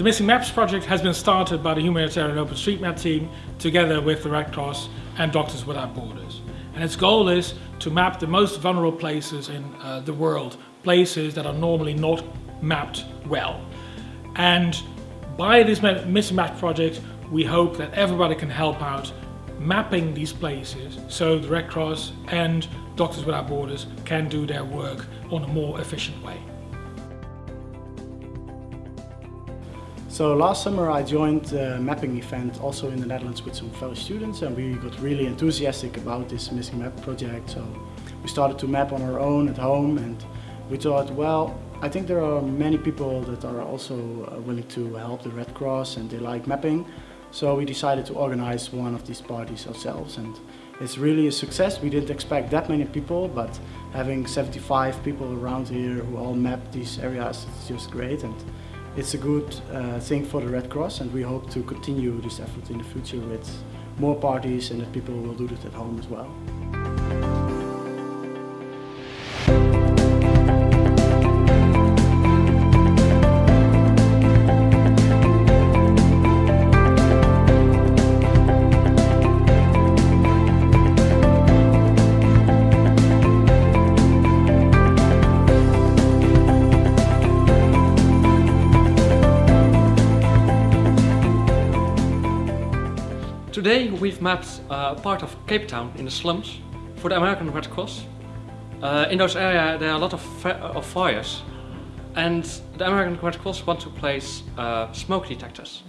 The Missing Maps project has been started by the Humanitarian OpenStreetMap team together with the Red Cross and Doctors Without Borders. And its goal is to map the most vulnerable places in uh, the world, places that are normally not mapped well. And by this Missing Maps project, we hope that everybody can help out mapping these places so the Red Cross and Doctors Without Borders can do their work on a more efficient way. So last summer I joined a mapping event also in the Netherlands with some fellow students and we got really enthusiastic about this Missing Map project. So we started to map on our own at home and we thought, well, I think there are many people that are also uh, willing to help the Red Cross and they like mapping. So we decided to organize one of these parties ourselves and it's really a success. We didn't expect that many people, but having 75 people around here who all map these areas, it's just great. And it's a good uh, thing for the Red Cross and we hope to continue this effort in the future with more parties and that people will do this at home as well. Today we've mapped uh, part of Cape Town in the slums for the American Red Cross. Uh, in those areas there are a lot of, of, fires and the American Red Cross want to place uh, smoke detectors.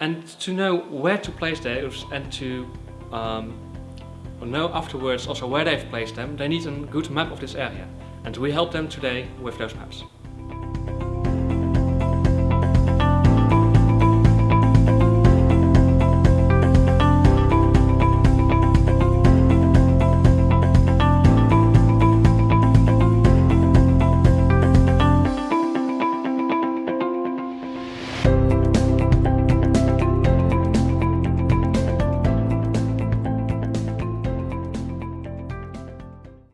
And to know where to place those and to um, know afterwards also where they've placed them, they need a good map of this area. And we help them today with those maps.